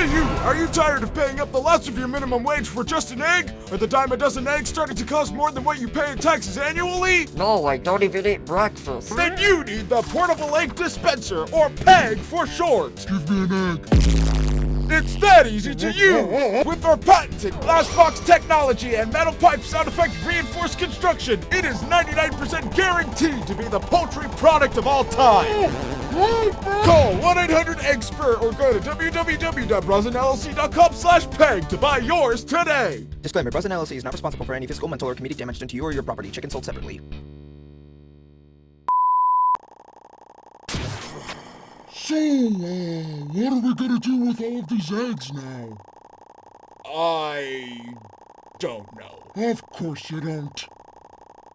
Hey you! Are you tired of paying up the last of your minimum wage for just an egg? Are the dime a dozen eggs starting to cost more than what you pay in taxes annually? No, I don't even eat breakfast. Then you need the Portable Egg Dispenser, or PEG for short. Give me an egg. It's that easy to use! With our patented glass box technology and metal pipe sound effect reinforced construction, it is 99% guaranteed to be the poultry product of all time! Call 1-800-EGGSPUR or go to www.brosinllc.com slash peg to buy yours today! Disclaimer, Brezin LLC is not responsible for any physical, mental, or comedic damage done to you or your property. Chicken sold separately. So, uh, what are we gonna do with all of these eggs now? I don't know. Of course you don't.